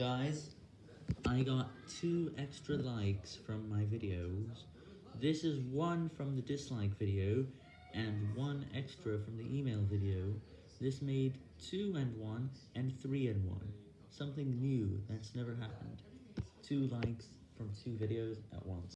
Guys, I got two extra likes from my videos. This is one from the dislike video, and one extra from the email video. This made two and one, and three and one. Something new that's never happened. Two likes from two videos at once.